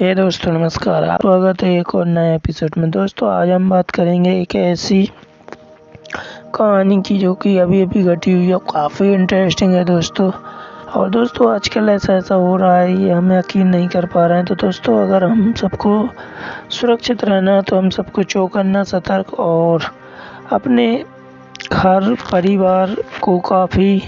हे दोस्तों, नमस्कार। आप स्वागत है एक और नए एपिसोड में। दोस्तों, आज हम बात करेंगे एक ऐसी कहानी की जो कि अभी अभी घटी हुई है काफ़ी इंटरेस्टिंग है दोस्तों। और दोस्तों, आजकल ऐसा ऐसा हो रहा है, ये हम यकीन नहीं कर पा रहे हैं। तो दोस्तों, अगर हम सबको सुरक्षित रहना है तो हम सबको चौकन्ना सतर्क और अपने हर परिवार को काफ़ी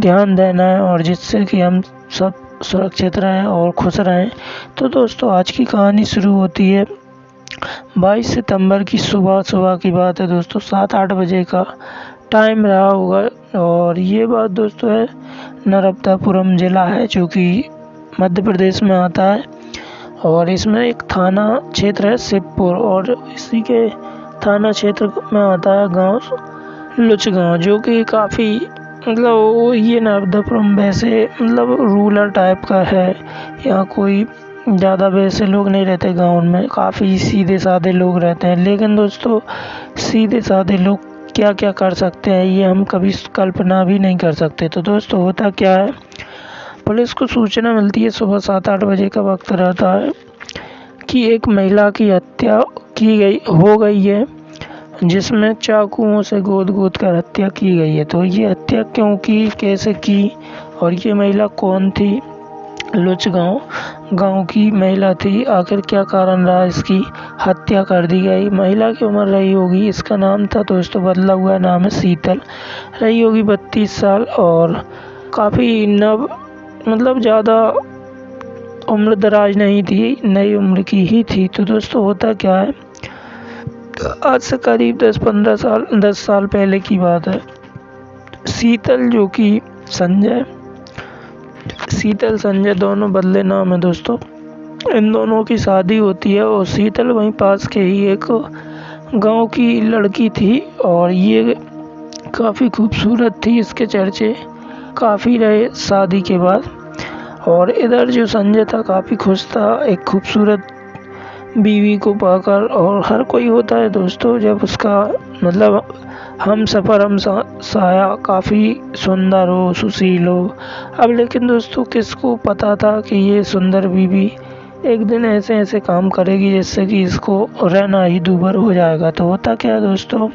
ध्यान देना है और जिससे कि हम सब सुरक्षित रहें और खुश रहें। तो दोस्तों, आज की कहानी शुरू होती है। 22 सितंबर की सुबह सुबह की बात है दोस्तों, सात आठ बजे का टाइम रहा होगा। और ये बात दोस्तों है नर्मदापुरम ज़िला है, जो कि मध्य प्रदेश में आता है। और इसमें एक थाना क्षेत्र है, शिवपुर, और इसी के थाना क्षेत्र में आता है गाँव लुच गाँव जो कि काफ़ी मतलब ये नर्मदापुरम वैसे मतलब रूरल टाइप का है यहाँ कोई ज़्यादा वैसे लोग नहीं रहते गाँव में, काफ़ी सीधे साधे लोग रहते हैं। लेकिन दोस्तों, सीधे साधे लोग क्या क्या कर सकते हैं, ये हम कभी कल्पना भी नहीं कर सकते। तो दोस्तों, होता क्या है, पुलिस को सूचना मिलती है सुबह सात आठ बजे का वक्त रहता है कि एक महिला की हत्या की गई, हो गई है। जिसमें चाकुओं से गोद गोद कर हत्या की गई है। तो ये हत्या क्यों की? कैसे की? और ये महिला कौन थी? लुच गाँव गाँव की महिला थी। आखिर क्या कारण रहा इसकी हत्या कर दी गई? महिला की उम्र रही होगी। इसका नाम था दोस्तों बदला हुआ नाम है शीतल। रही होगी बत्तीस साल और काफ़ी नव मतलब ज़्यादा उम्र दराज नहीं थी। नई उम्र की ही थी। तो दोस्तों होता क्या है? आज से करीब दस पंद्रह साल, दस साल पहले की बात है। शीतल जो कि संजय शीतल संजय दोनों बदले नाम है दोस्तों। इन दोनों की शादी होती है और शीतल वहीं पास के ही एक गाँव की लड़की थी और ये काफ़ी खूबसूरत थी इसके चर्चे। काफ़ी रहे शादी के बाद और इधर जो संजय था, काफ़ी खुश था, एक खूबसूरत बीवी को पाकर और हर कोई होता है दोस्तों जब उसका मतलब हम सफ़र हम सा, साया काफ़ी सुंदर हो सुशील हो। अब लेकिन दोस्तों किसको पता था कि ये सुंदर बीवी एक दिन ऐसे ऐसे काम करेगी जिससे कि इसको रहना ही दूबर हो जाएगा? तो होता क्या दोस्तों?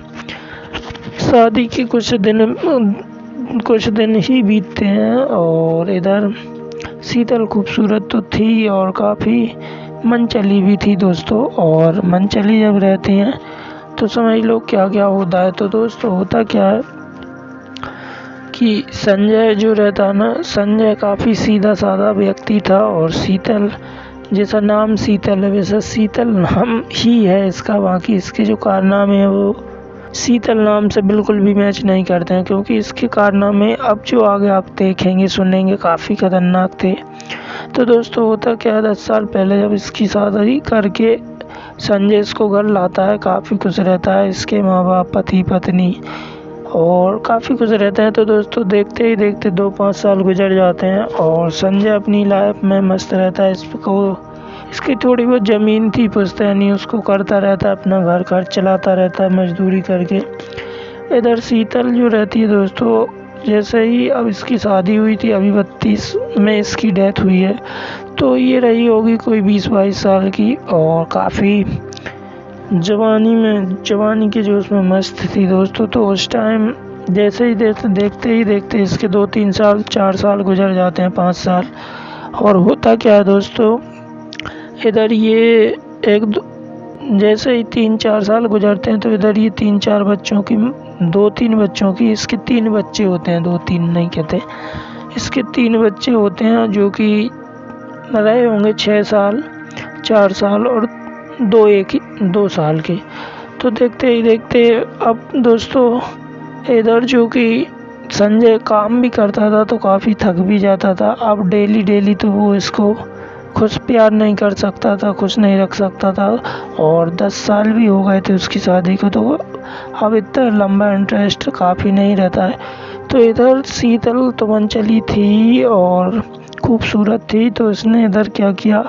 शादी के कुछ दिन कुछ दिन ही बीतते हैं और इधर शीतल खूबसूरत तो थी और काफ़ी मन चली भी थी दोस्तों, और मन चली जब रहती हैं तो समझ लो क्या क्या होता है। तो दोस्तों, होता क्या है कि संजय जो रहता है ना, संजय काफ़ी सीधा साधा व्यक्ति था, और शीतल, जैसा नाम शीतल है, वैसा शीतल नाम ही है इसका। बाकी इसके जो कारनामे हैं, वो शीतल नाम से बिल्कुल भी मैच नहीं करते हैं, क्योंकि इसके कारनामे अब जो आगे आप देखेंगे, सुनेंगे, काफ़ी खतरनाक थे। तो दोस्तों, होता क्या है, दस साल पहले जब इसकी शादी करके संजय इसको घर लाता है, काफ़ी खुश रहता है इसके माँ बाप पति पत्नी और काफ़ी खुश रहते हैं। तो दोस्तों, देखते ही देखते दो पाँच साल गुजर जाते हैं और संजय अपनी लाइफ में मस्त रहता है। इसको, इसकी थोड़ी बहुत ज़मीन थी पुश्तैनी उसको करता रहता है, अपना घर खर्च चलाता रहता है, मजदूरी करके। इधर शीतल जो रहती है दोस्तों जैसे ही अब इसकी शादी हुई थी, अभी बत्तीस में इसकी डेथ हुई है तो ये रही होगी कोई बीस बाईस साल की और काफ़ी जवानी में, जवानी के जो उसमें मस्त थी दोस्तों। तो उस टाइम जैसे ही देखते देखते ही देखते इसके दो तीन साल, चार साल गुजर जाते हैं, पाँच साल। और होता क्या है दोस्तों, इधर ये एक जैसे ही तीन चार साल गुजरते हैं तो इधर ये तीन चार बच्चों की, दो तीन बच्चों की, इसके तीन बच्चे होते हैं, दो तीन नहीं कहते। इसके तीन बच्चे होते हैं जो कि रहे होंगे छः साल, चार साल और दो एक दो साल के। तो देखते ही देखते अब दोस्तों, इधर जो कि संजय काम भी करता था तो काफ़ी थक भी जाता था। अब डेली डेली तो वो इसको खुश प्यार नहीं कर सकता था खुश नहीं रख सकता था और दस साल भी हो गए थे उसकी शादी को तो अब इतना लंबा इंटरेस्ट काफ़ी नहीं रहता है। तो इधर शीतल तो चली थी और खूबसूरत थी तो इसने इधर क्या किया?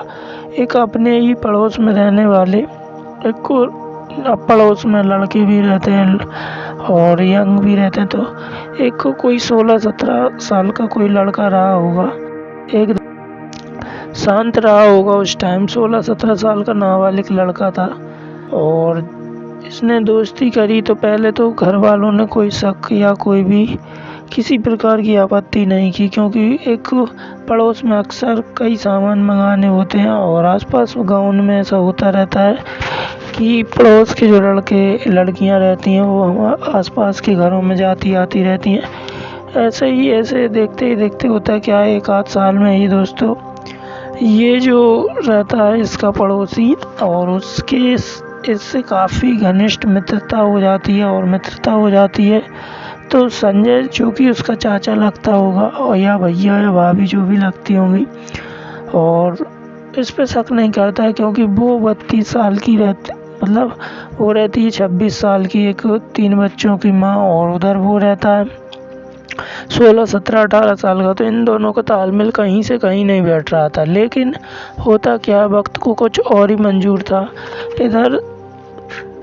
एक अपने ही पड़ोस में रहने वाले, एक पड़ोस में लड़के भी रहते हैं और यंग भी रहते हैं तो एक कोई सोलह सत्रह साल का कोई लड़का रहा होगा। एक शांत रहा होगा उस टाइम सोलह सत्रह साल का नाबालिग लड़का था और इसने दोस्ती करी तो पहले तो घर वालों ने कोई शक या कोई भी किसी प्रकार की आपत्ति नहीं की, क्योंकि एक पड़ोस में अक्सर कई सामान मंगाने होते हैं और आसपास गाँव में ऐसा होता रहता है कि पड़ोस के जो लड़के, लड़कियाँ रहती हैं, वो हम आसपास के घरों में जाती, आती रहती हैं। ऐसे ही, ऐसे देखते ही देखते होता है क्या एक आध साल में ही दोस्तों ये जो रहता है इसका पड़ोसी और उसके इससे काफ़ी घनिष्ठ मित्रता हो जाती है और मित्रता हो जाती है तो संजय जो कि उसका चाचा लगता होगा और या भैया या भाभी जो भी लगती होंगी, और इस पे शक नहीं करता है क्योंकि वो बत्तीस साल की रहती मतलब वो रहती है छब्बीस साल की, एक तीन बच्चों की माँ और उधर वो रहता है। सोलह सत्रह, अठारह साल का तो इन दोनों का तालमेल कहीं से कहीं नहीं बैठ रहा था। लेकिन होता क्या, वक्त को कुछ और ही मंजूर था। इधर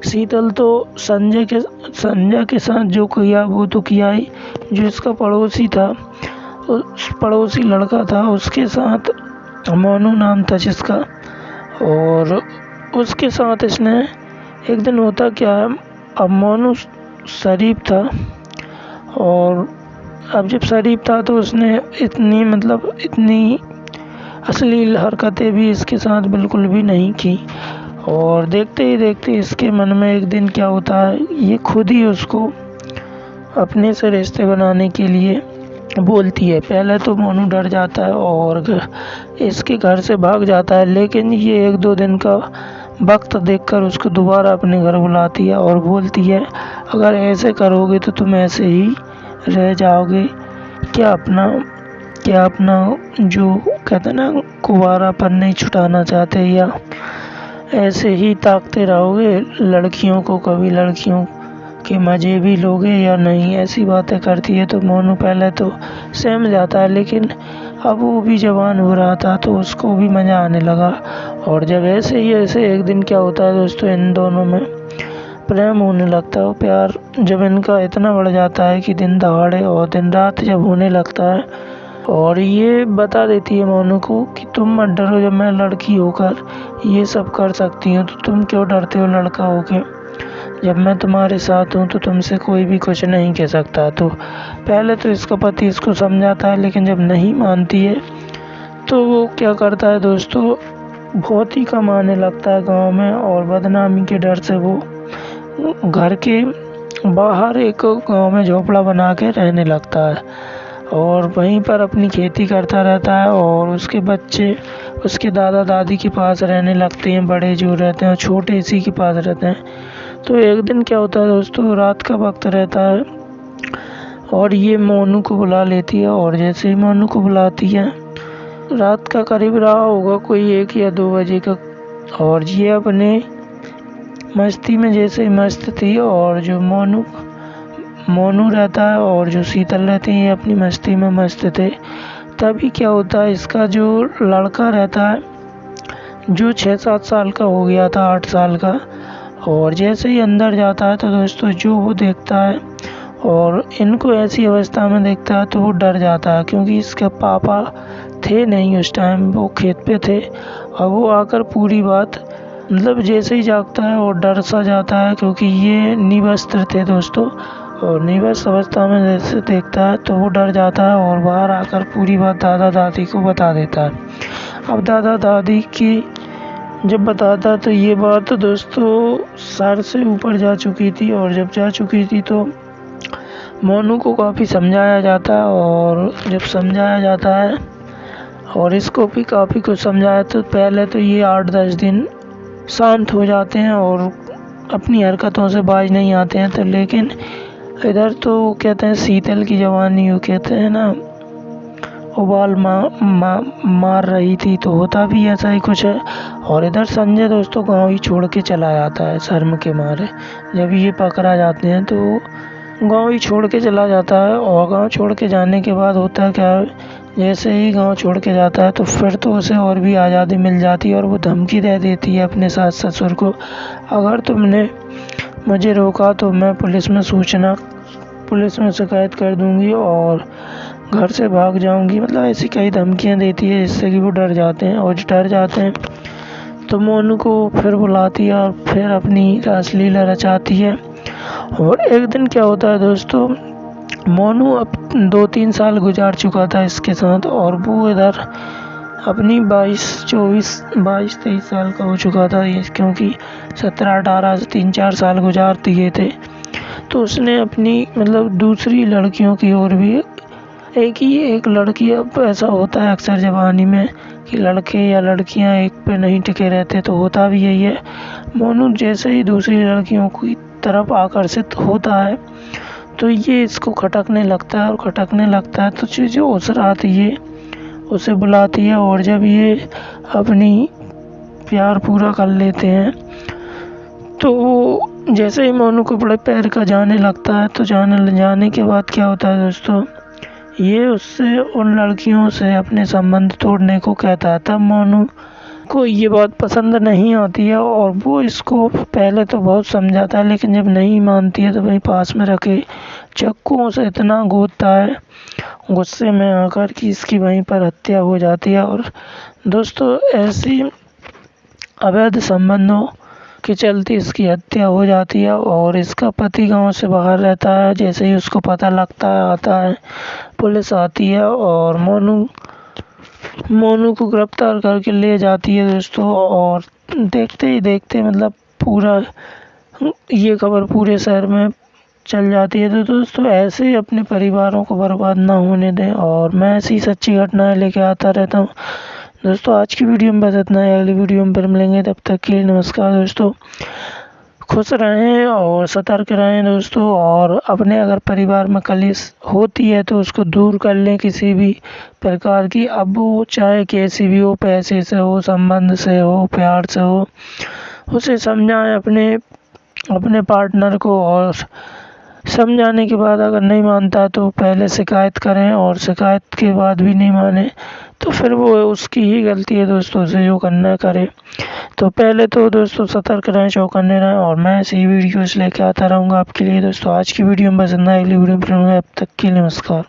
शीतल तो संजय के संजय के साथ जो किया, वो तो किया ही, जो इसका पड़ोसी था। उस पड़ोसी लड़का था, उसके साथ मोनू नाम था जिसका। और उसके साथ इसने, एक दिन होता क्या है अब मोनू शरीफ था। और अब जब शरीफ था तो उसने इतनी मतलब इतनी अश्लील हरकतें भी इसके साथ बिल्कुल भी नहीं की। और देखते ही देखते इसके मन में एक दिन क्या होता है ये खुद ही उसको अपने से रिश्ते बनाने के लिए बोलती है। पहले तो मोनू डर जाता है और इसके घर से भाग जाता है, लेकिन ये एक दो दिन का वक्त देखकर उसको दोबारा अपने घर बुलाती है और बोलती है, अगर ऐसे करोगे तो तुम ऐसे ही रह जाओगे। क्या अपना क्या अपना जो कहते हैं ना कुवारापन नहीं छुटाना चाहते या ऐसे ही ताकते रहोगे लड़कियों को, कभी लड़कियों के मज़े भी लोगे या नहीं? ऐसी बातें करती है तो मोनू पहले तो सहम जाता है, लेकिन अब वो भी जवान हो रहा था तो उसको भी मज़ा आने लगा। और जब ऐसे ही, ऐसे एक दिन क्या होता है दोस्तों, इन दोनों में प्रेम होने लगता है प्यार जब इनका इतना बढ़ जाता है कि दिन दहाड़े और दिन रात जब होने लगता है। और ये बता देती है मोनू को कि तुम मत डरो, जब मैं लड़की होकर ये सब कर सकती हूँ तो तुम क्यों डरते हो लड़का होके? जब मैं तुम्हारे साथ हूँ तो तुमसे कोई भी कुछ नहीं कह सकता। तो पहले तो इसका पति इसको समझाता है, लेकिन जब नहीं मानती है तो वो क्या करता है दोस्तों? बहुत ही कम आने लगता है गाँव में और बदनामी के डर से वो घर के बाहर एक गाँव में झोपड़ा बना के रहने लगता है और वहीं पर अपनी खेती करता रहता है और उसके बच्चे, उसके दादा दादी के पास रहने लगते हैं, बड़े जो रहते हैं, छोटे इसी के पास रहते हैं। तो एक दिन क्या होता है दोस्तों, रात का वक्त रहता है और ये मोनू को बुला लेती है और जैसे ही मोनू को बुलाती है, रात का करीब रहा होगा कोई एक या दो बजे का और ये अपने मस्ती में जैसे मस्त थी और जो मोनू मोनू रहता है और जो शीतल रहती है, अपनी मस्ती में मस्त थे। तभी क्या होता है, इसका जो लड़का रहता है, जो छः सात साल का हो गया था, आठ साल का, और जैसे ही अंदर जाता है तो दोस्तों जो वो देखता है और इनको ऐसी अवस्था में देखता है तो वो डर जाता है, क्योंकि इसके पापा थे नहीं उस टाइम वो खेत पे थे। और वो आकर पूरी बात मतलब जैसे ही जागता है वो डर सा जाता है, क्योंकि ये निवस्त्र थे दोस्तों। और निवस अवस्था में जैसे देखता है तो वो डर जाता है और बाहर आकर पूरी बात दादा दादी को बता देता है। अब दादा दादी की जब बताता तो ये बात तो दोस्तों सर से ऊपर जा चुकी थी, और जब जा चुकी थी तो मोनू को काफ़ी समझाया जाता है, और जब समझाया जाता है, और इसको भी काफ़ी कुछ समझाया तो पहले तो ये आठ दस दिन शांत हो जाते हैं और अपनी हरकतों से बाज नहीं आते हैं। तो लेकिन इधर तो कहते हैं शीतल की जवानी वो कहते हैं ना उबाल मा, मा, मार रही थी तो होता भी ऐसा ही कुछ है। और इधर संजय दोस्तों गाँव ही छोड़ के चला जाता है शर्म के मारे। जब ये पकड़ा जाते हैं तो गाँव ही छोड़ के चला जाता है और गाँव छोड़ के जाने के बाद होता है क्या जैसे ही गाँव छोड़ के जाता है तो फिर तो उसे और भी आज़ादी मिल जाती है और वो धमकी दे देती है अपने सास ससुर को। अगर तुमने मुझे रोका तो मैं पुलिस में सूचना, पुलिस में शिकायत कर दूँगी और घर से भाग जाऊँगी। मतलब ऐसी कई धमकियाँ देती है, जिससे कि वो डर जाते हैं और डर जाते हैं। तो मोनू को फिर बुलाती है और फिर अपनी रासलीला रचाती है। और एक दिन क्या होता है दोस्तों मोनू अब दो तीन साल गुजार चुका था इसके साथ और वो इधर अपनी बाईस, चौबीस, बाईस, तेईस साल का हो चुका था ये क्योंकि सत्रह, अठारह, तीन, चार साल गुजार दिए थे। तो उसने अपनी मतलब दूसरी लड़कियों की ओर भी एक ही, एक लड़की अब ऐसा होता है अक्सर जवानी में कि लड़के या लड़कियाँ एक पे नहीं टिके रहते तो होता भी यही है। मोनू जैसे ही दूसरी लड़कियों की तरफ़ आकर्षित होता है तो ये इसको खटकने लगता है और खटकने लगता है तो चीज़ें उस रात है, उसे बुलाती है और जब ये अपनी प्यार पूरा कर लेते हैं तो जैसे ही मोनू को बड़े पैर का जाने लगता है तो जाने जाने के बाद क्या होता है दोस्तों, ये उससे उन लड़कियों से अपने संबंध तोड़ने को कहता है, तब मोनू को ये बात पसंद नहीं आती है और वो इसको पहले तो बहुत समझाता है, लेकिन जब नहीं मानती है तो वही पास में रखे। चक्कुओं से इतना गोदता है, गुस्से में आकर कि इसकी वहीं पर हत्या हो जाती है। और दोस्तों, ऐसी अवैध संबंधों के चलते इसकी हत्या हो जाती है और इसका पति गाँव से बाहर रहता है। जैसे ही उसको पता लगता है आता है, पुलिस आती है और मोनू मोनू को गिरफ़्तार करके ले जाती है दोस्तों, और देखते ही देखते मतलब पूरा, ये खबर पूरे शहर में चल जाती है। तो दोस्तों, ऐसे ही अपने परिवारों को बर्बाद ना होने दें, और मैं ऐसी सच्ची घटनाएँ लेके आता रहता हूँ। दोस्तों, आज की वीडियो में बस इतना है। अगली वीडियो में फिर मिलेंगे। तब तक के लिए नमस्कार दोस्तों। खुश रहें और सतर्क रहें दोस्तों और अपने अगर परिवार में कलिश होती है तो उसको दूर कर लें किसी भी प्रकार की। अब वो चाहे कैसी भी हो, पैसे से हो, संबंध से हो, प्यार से हो, उसे समझाएँ अपने अपने पार्टनर को और समझाने के बाद अगर नहीं मानता तो पहले शिकायत करें और शिकायत के बाद भी नहीं माने। तो फिर वो उसकी ही गलती है दोस्तों से जो करना करे। तो पहले तो दोस्तों सतर्क रहें चौकन्ने रहें, और मैं ऐसी वीडियोस लेके आता रहूँगा आपके लिए। दोस्तों, आज की वीडियो में बस इतना अगली वीडियो में अब तक के लिए नमस्कार।